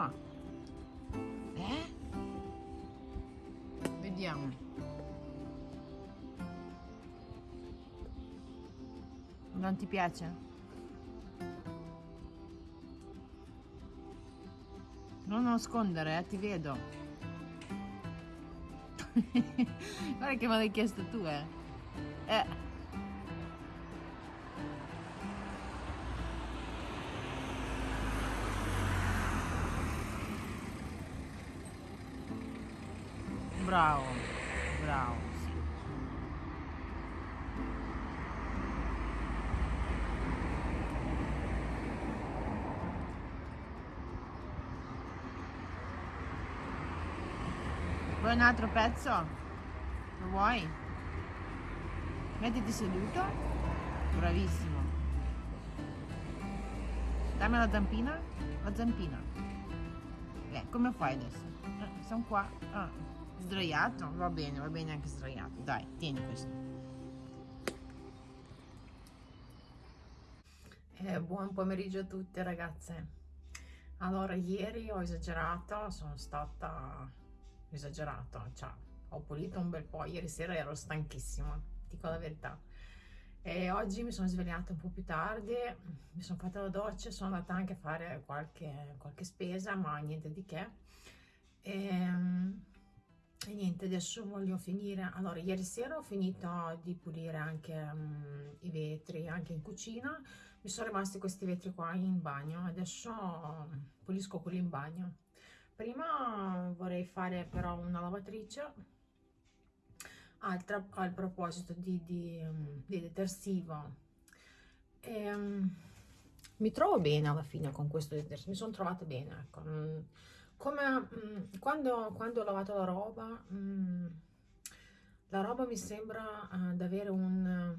so. Eh? Vediamo. Non ti piace? Non nascondere, eh, ti vedo. Guarda che me l'hai chiesto tu, eh. Eh. Vuoi un altro pezzo? Lo vuoi? Mettiti seduto. Bravissimo. Dammi la zampina. La zampina. Eh, come fai adesso? Eh, sono qua. Ah. Sdraiato? Va bene, va bene anche sdraiato. Dai, tieni questo. Eh, buon pomeriggio a tutte ragazze. Allora, ieri ho esagerato, sono stata esagerato, cioè ho pulito un bel po', ieri sera ero stanchissima, dico la verità. E oggi mi sono svegliata un po' più tardi, mi sono fatta la doccia, sono andata anche a fare qualche, qualche spesa, ma niente di che. E, ehm, e niente adesso voglio finire allora ieri sera ho finito di pulire anche um, i vetri anche in cucina mi sono rimasti questi vetri qua in bagno adesso pulisco quelli in bagno prima vorrei fare però una lavatrice. Altra al proposito di, di, di detersivo. E, um, mi trovo bene alla fine con questo detersivo mi sono trovata bene ecco. Come mm, quando, quando, ho lavato la roba mm, la roba mi sembra uh, ad avere un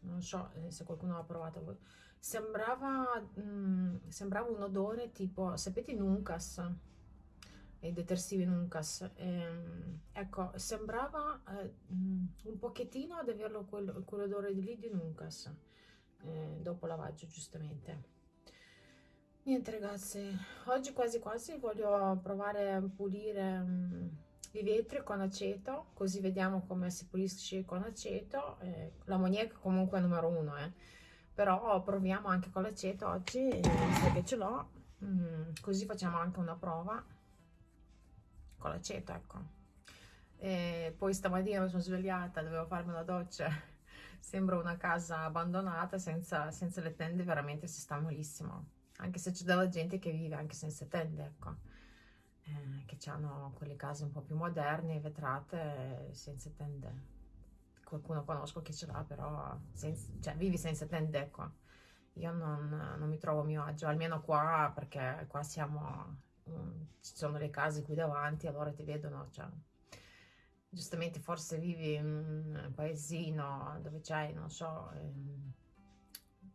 non so eh, se qualcuno l'ha provato sembrava mm, sembrava un odore tipo sapete Nuncas i detersivi Nuncas ehm, ecco sembrava eh, un pochettino ad averlo quell'odore quell lì di Nuncas eh, dopo lavaggio giustamente Niente ragazzi, oggi quasi quasi voglio provare a pulire um, i vetri con aceto, così vediamo come si pulisce con aceto. Eh, L'ammoniaca comunque è numero uno, eh. però proviamo anche con l'aceto oggi, visto che ce l'ho, così facciamo anche una prova con l'aceto, ecco. E poi stamattina mi sono svegliata, dovevo farmi una doccia, sembra una casa abbandonata, senza, senza le tende, veramente si sta malissimo anche se c'è della gente che vive anche senza tende, ecco, eh, che hanno quelle case un po' più moderne, vetrate, senza tende. Qualcuno conosco che ce l'ha, però senza, cioè, vivi senza tende, ecco. Io non, non, mi trovo a mio agio, almeno qua, perché qua siamo, um, ci sono le case qui davanti, allora ti vedono, cioè, giustamente forse vivi in un paesino dove c'hai, non so... Ehm,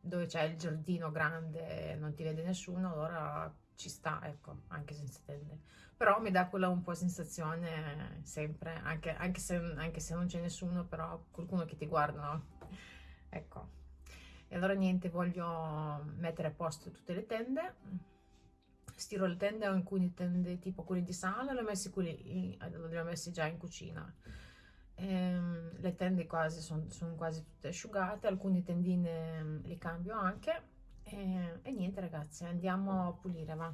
dove c'è il giardino grande non ti vede nessuno, allora ci sta, ecco, anche senza tende. Però mi dà quella un po' sensazione sempre, anche, anche, se, anche se non c'è nessuno, però qualcuno che ti guarda, no? Ecco. E allora niente, voglio mettere a posto tutte le tende. Stiro le tende, ho alcune tende tipo quelle di sala, le ho messe, quelli, le ho messe già in cucina. Ehm, le tende quasi sono son quasi tutte asciugate alcune tendine mm, le cambio anche. E, e niente ragazzi andiamo a pulire va.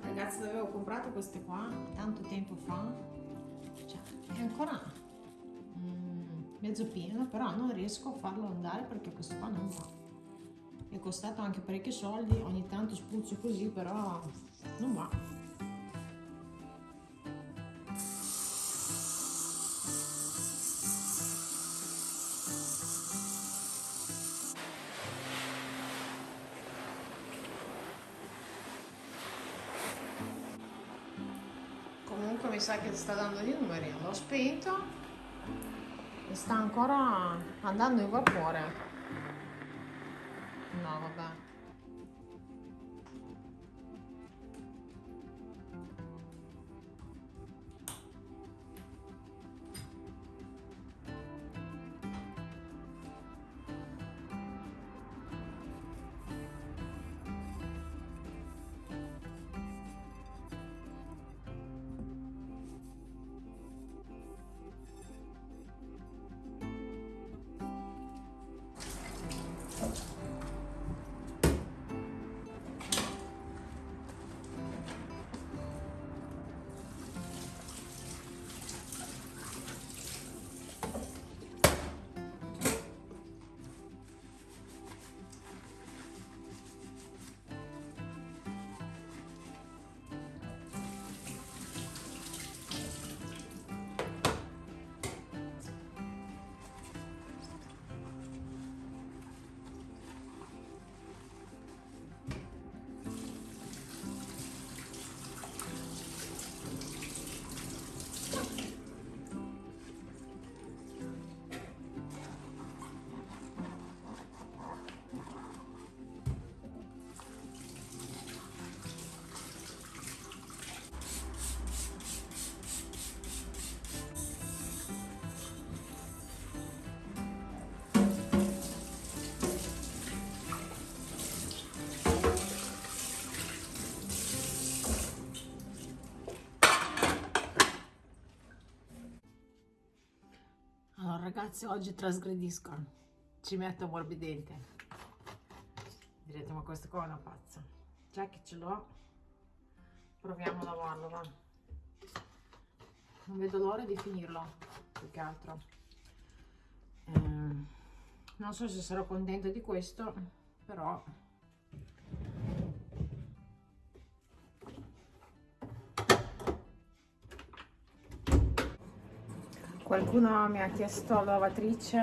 Ragazzi avevo comprato queste qua? Tanto tempo fa. Cioè, è ancora mezzo pieno però non riesco a farlo andare perché questo qua non va. È costato anche parecchi soldi ogni tanto spruzzo così però non va. Comunque mi sa che sta dando i numeri. L'ho spento sta ancora andando in vapore ragazzi oggi trasgredisco, ci metto morbidente. Direte ma questo qua è una pazza. Già che ce l'ho, proviamo a lavarlo va. Non vedo l'ora di finirlo, più che altro. Eh, non so se sarò contenta di questo, però Qualcuno mi ha chiesto la lavatrice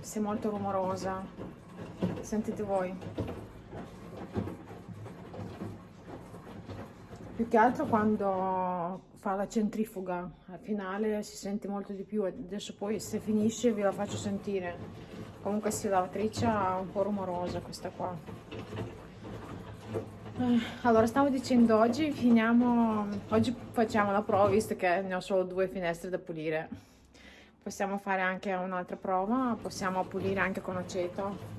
se è molto rumorosa. Sentite voi. Più che altro quando fa la centrifuga, al finale si sente molto di più. Adesso poi se finisce vi la faccio sentire. Comunque sì, la lavatrice è un po' rumorosa questa qua. Eh, allora, stavo dicendo, oggi finiamo, oggi facciamo la prova visto che ne ho solo due finestre da pulire possiamo fare anche un'altra prova possiamo pulire anche con aceto.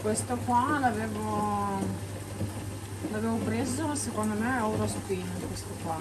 Questo qua l'avevo l'avevo preso secondo me a Eurospin questo qua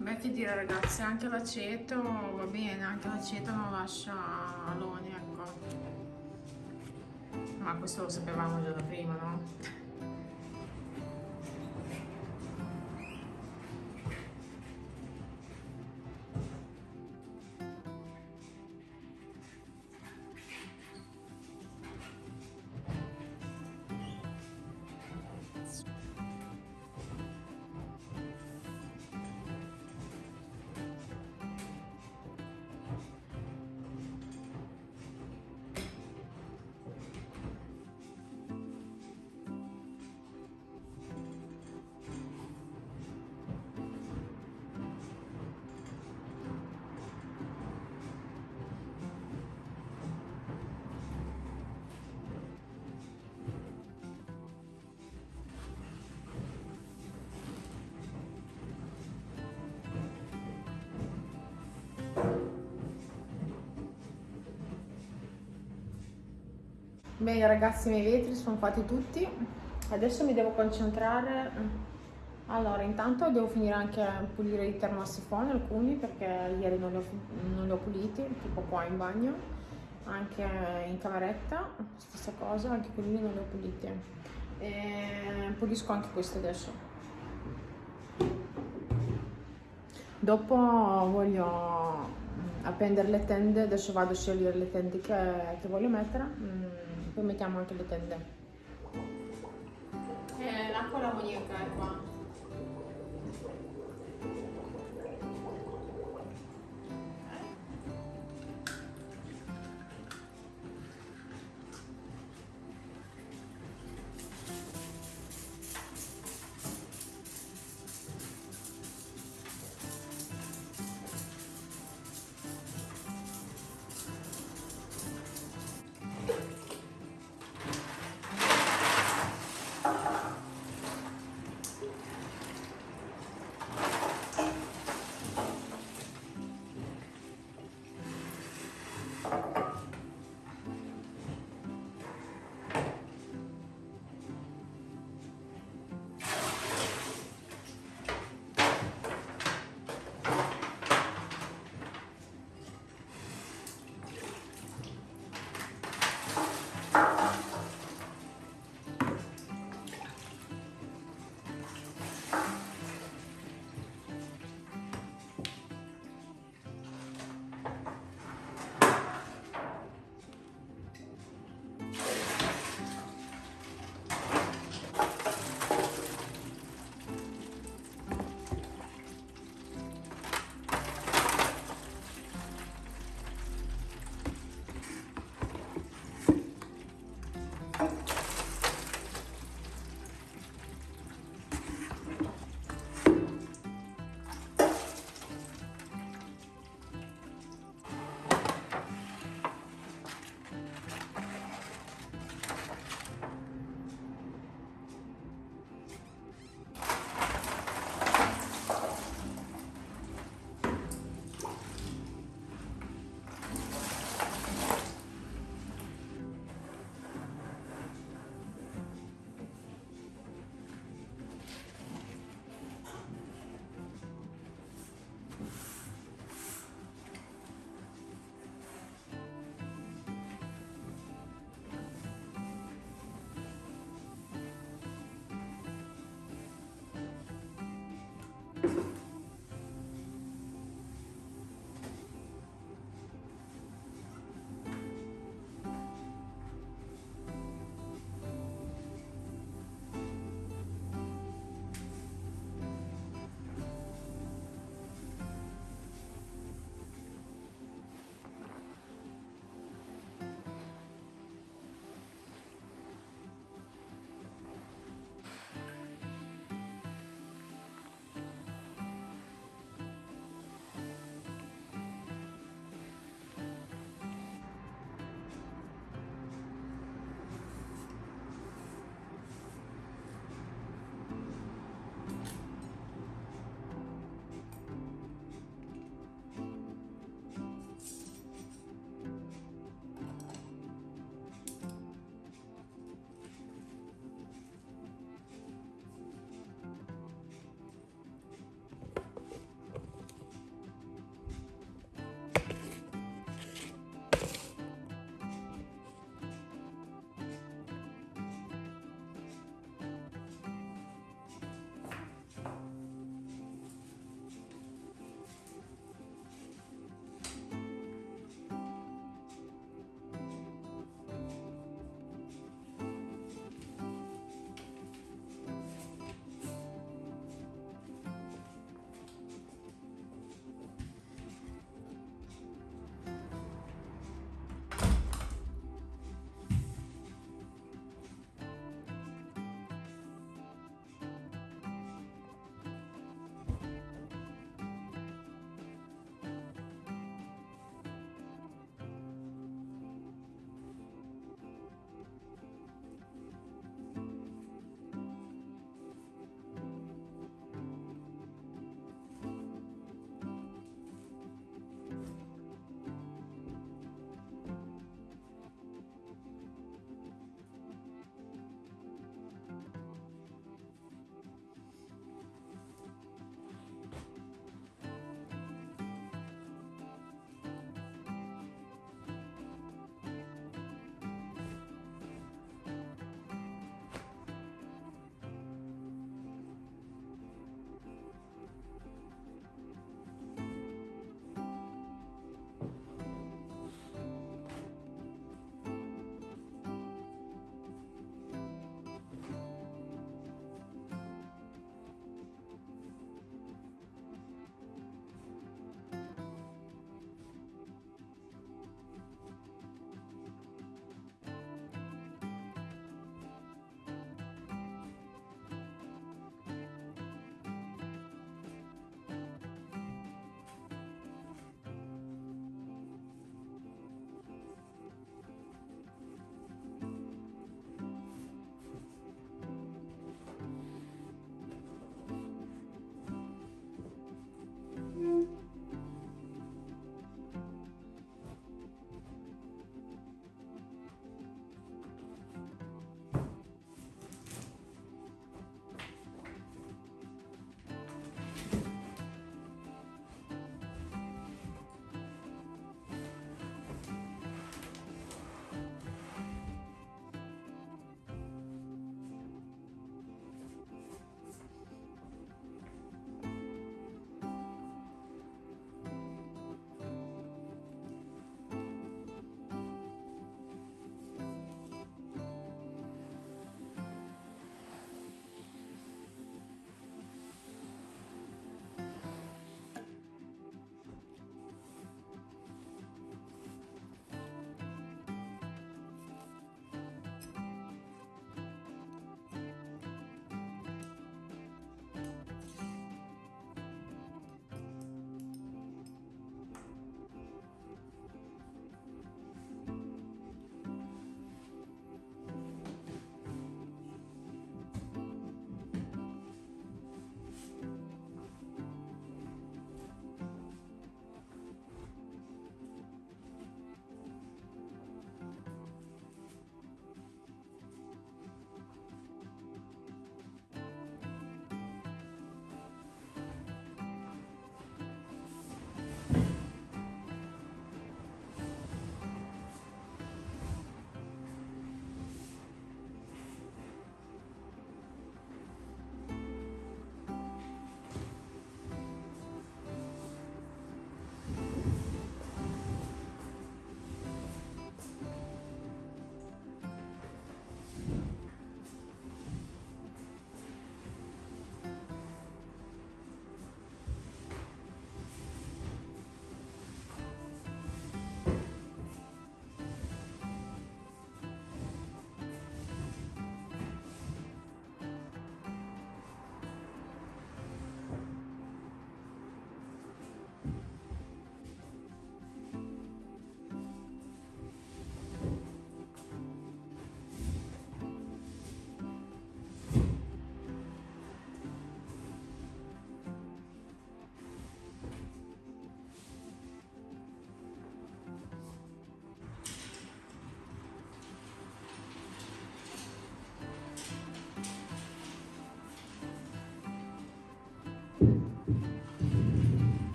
Beh, che dire ragazzi, anche l'aceto va bene, anche l'aceto non lascia aloni, ecco. Ma questo lo sapevamo già da prima, no? Bene ragazzi, i miei vetri sono fatti tutti. Adesso mi devo concentrare. Allora, intanto devo finire anche a pulire i termosifoni, alcuni, perché ieri non li, ho, non li ho puliti, tipo qua in bagno, anche in cameretta, stessa cosa, anche quelli non li ho puliti. E pulisco anche questi adesso. Dopo voglio appendere le tende, adesso vado a scegliere le tende che, che voglio mettere. Poi mettiamo anche le tende. Eh, l'acqua l'ammoniaca è qua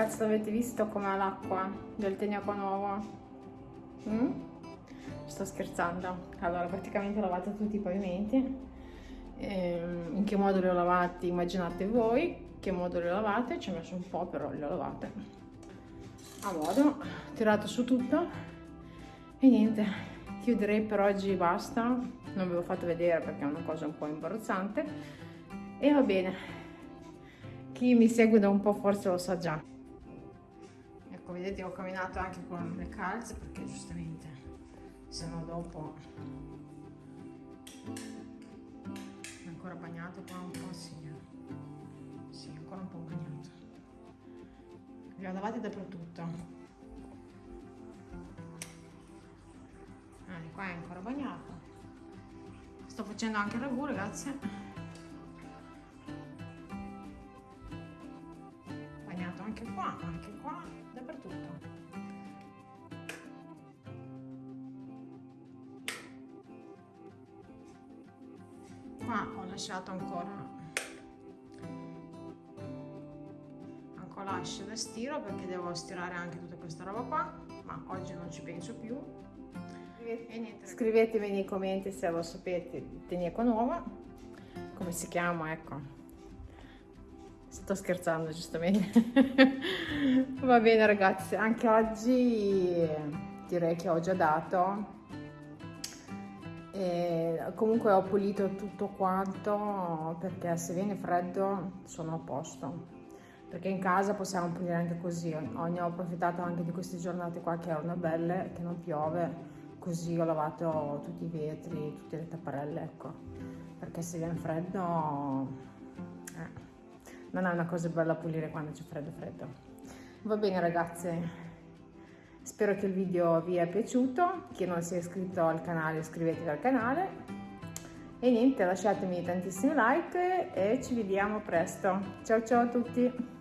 Ragazzi avete visto com'è l'acqua del Tegnaco Nuovo? Mm? Sto scherzando. Allora praticamente ho lavato tutti i pavimenti. Ehm, in che modo li ho lavati? Immaginate voi che modo li ho lavate. Ci ho messo un po' però li ho lavate. A modo. Ho tirato su tutto. E niente. Chiuderei per oggi basta. Non ve l'ho fatto vedere perché è una cosa un po' imbarazzante. E va bene. Chi mi segue da un po' forse lo sa già ecco vedete ho camminato anche con le calze perché giustamente se no dopo è ancora bagnato qua un po' sì sì ancora un po' bagnato. Li ho lavati dappertutto. Eh, qua è ancora bagnato. Sto facendo anche il ragù ragazzi bagnato anche qua anche qua dappertutto. Qua ho lasciato ancora ancora lascio da stiro perché devo stirare anche tutta questa roba qua, ma oggi non ci penso più. Scrivetemi nei commenti se lo sapete, Tenieco Nuova, come si chiama, ecco. Sto scherzando giustamente. Va bene ragazzi, anche oggi direi che ho già dato. E comunque ho pulito tutto quanto perché se viene freddo sono a posto. Perché in casa possiamo pulire anche così. Ne ho approfittato anche di queste giornate qua che erano belle, che non piove. Così ho lavato tutti i vetri, tutte le tapparelle, ecco. Perché se viene freddo... Non è una cosa bella pulire quando c'è freddo freddo. Va bene ragazze, spero che il video vi è piaciuto, chi non si è iscritto al canale iscrivetevi al canale e niente lasciatemi tantissimi like e ci vediamo presto. Ciao ciao a tutti!